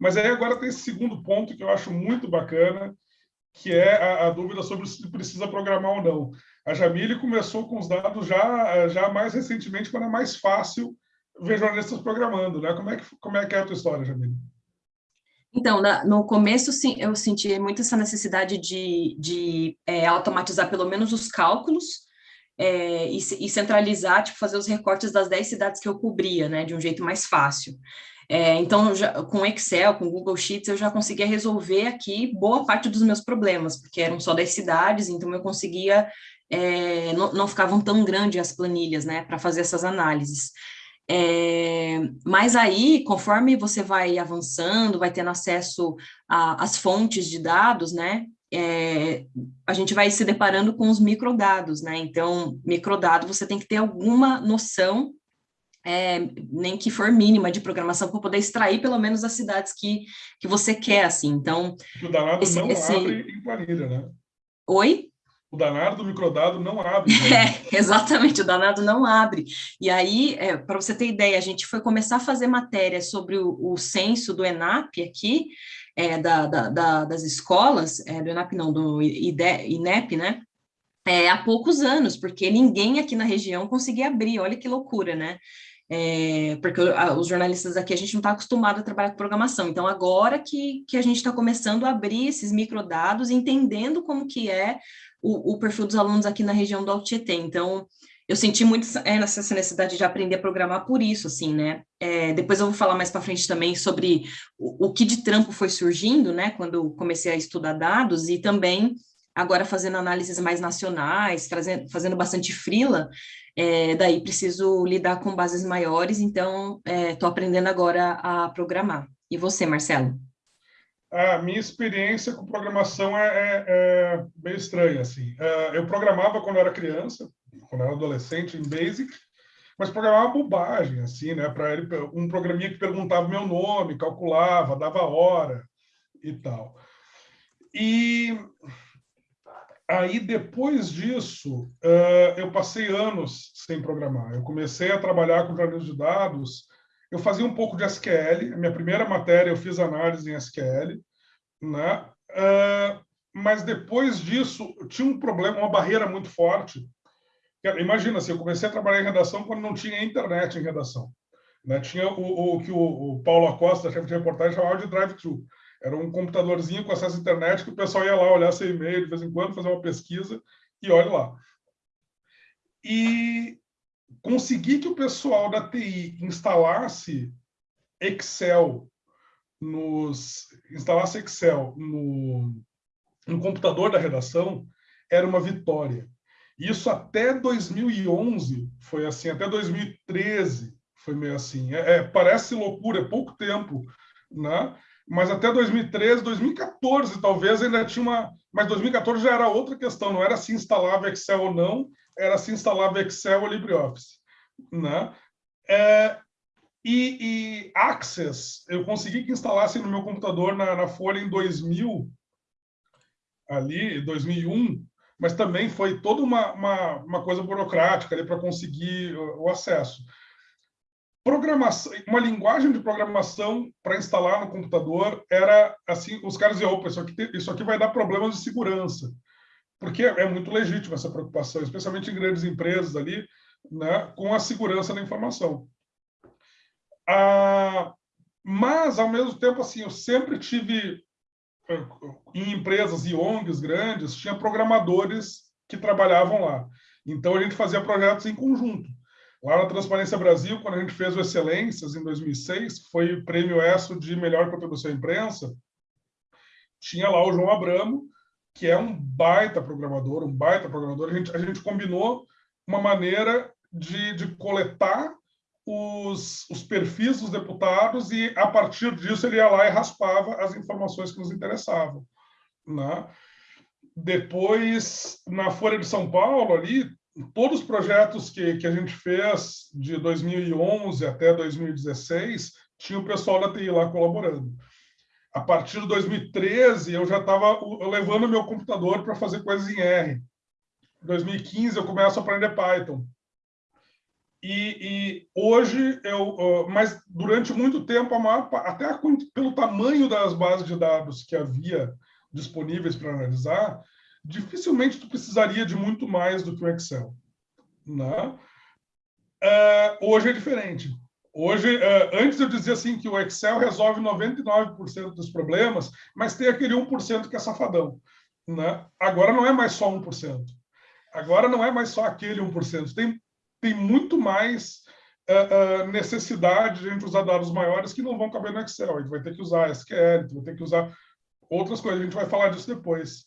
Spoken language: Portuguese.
Mas aí agora tem esse segundo ponto que eu acho muito bacana, que é a, a, dúvida sobre se precisa programar ou não. A Jamile começou com os dados já, já mais recentemente, quando é mais fácil ver jornalistas programando. Né? Como, é que, como é que é a tua história, Jamile? Então, no começo, sim, eu senti muito essa necessidade de, de é, automatizar pelo menos os cálculos é, e, e, centralizar, tipo, fazer os recortes das 10 cidades que eu cobria, né, de um jeito mais fácil. É, então, já, com Excel, com Google Sheets, eu já conseguia resolver aqui boa parte dos meus problemas, porque eram só 10 cidades, então eu conseguia, é, não, não ficavam tão grandes as planilhas, né, para fazer essas análises. É, mas aí, conforme você vai avançando, vai tendo acesso às fontes de dados, né, é, a gente vai se deparando com os microdados, né, então, microdado você tem que ter alguma noção, é, nem que for mínima de programação, para poder extrair pelo menos as cidades que, que você quer, assim, então... O danado esse, não esse... abre em planilha, né? Oi? o danado do microdado não abre. Né? É, exatamente, o danado não abre. E aí, é, para você ter ideia, a gente foi começar a fazer matéria sobre o, o censo do ENAP aqui, é, da, da, da, das escolas, é, do ENAP não, do IDE, INEP, né? É, há poucos anos, porque ninguém aqui na região conseguia abrir, olha que loucura, né? É, porque os jornalistas aqui, a gente não está acostumado a trabalhar com programação, então agora que, que a gente está começando a abrir esses microdados, entendendo como que é o, o, perfil dos alunos aqui na região do Alto Tietê. Então, eu senti muito é, essa necessidade de aprender a programar por isso, assim, né? É, depois eu vou falar mais para frente também sobre o, o, que de trampo foi surgindo, né? Quando comecei a estudar dados e também agora fazendo análises mais nacionais, fazendo, fazendo bastante frila, é, daí preciso lidar com bases maiores, então estou é, aprendendo agora a programar. E você, Marcelo? a minha experiência com programação é, é, é estranha. Assim. Uh, eu programava quando eu era criança, quando eu era adolescente, em Basic, mas programava bobagem, assim, né? Para ele, um programinha que perguntava meu nome, calculava, dava hora e tal. E aí, depois disso, uh, eu passei anos sem programar. Eu comecei a trabalhar com jornalismo de dados eu fazia um pouco de SQL, a minha primeira matéria eu fiz análise em SQL, né? Uh, mas depois disso tinha um problema, uma barreira muito forte. Imagina, se eu comecei a trabalhar em redação quando não tinha internet em redação. Né? Tinha o, o que o, o, Paulo Acosta, chefe de reportagem, chamava de drive-thru. Era um computadorzinho com acesso à internet que o pessoal ia lá olhar seu e-mail de vez em quando, fazer uma pesquisa e olha lá. E conseguir que o pessoal da TI instalasse Excel, nos instalasse Excel no, no computador da redação, era uma vitória. Isso até 2011 foi assim, até 2013 foi meio assim. É, é, parece loucura, é pouco tempo, né? Mas até 2013, 2014 talvez ainda tinha uma... Mas 2014 já era outra questão, não era se instalava Excel ou não, era se instalava Excel ou LibreOffice né? É, e, e, Access, eu consegui que instalasse no meu computador na, na Folha em 2000, ali, 2001, mas também foi toda uma, uma, uma coisa burocrática para conseguir o, o acesso. Programação, uma linguagem de programação para instalar no computador era assim, os caras diziam, opa, isso aqui, isso aqui vai dar problemas de segurança, porque é, muito legítimo essa preocupação, especialmente em grandes empresas ali, né, com a segurança da informação. Ah, mas, ao mesmo tempo, assim, eu sempre tive, eh, em empresas e ONGs grandes, tinha programadores que trabalhavam lá. Então, a gente fazia projetos em conjunto. Lá na Transparência Brasil, quando a gente fez o Excelências, em 2006, que foi o prêmio ESSO de melhor contribuição à imprensa, tinha lá o João Abramo, que é um baita programador, um baita programador. A gente, a gente combinou uma maneira de, de coletar os, os, perfis dos deputados e, a partir disso, ele ia lá e raspava as informações que nos interessavam. Né? Depois, na Folha de São Paulo, ali, todos os projetos que, que a gente fez de 2011 até 2016, tinha o pessoal da TI lá colaborando. A partir de 2013, eu já estava levando meu computador para fazer coisas em R. Em 2015, eu começo a aprender Python. E, e, hoje eu, mas durante muito tempo, até pelo tamanho das bases de dados que havia disponíveis para analisar, dificilmente tu precisaria de muito mais do que o Excel. Né? Uh, hoje é diferente. Hoje, uh, antes eu dizia assim que o Excel resolve 99% dos problemas, mas tem aquele 1% que é safadão. Né? Agora não é mais só 1%. Agora não é mais só aquele 1%. Tem tem muito mais uh, necessidade de a gente usar dados maiores que não vão caber no Excel. A gente vai ter que usar SQL, vai ter que usar outras coisas. A gente vai falar disso depois.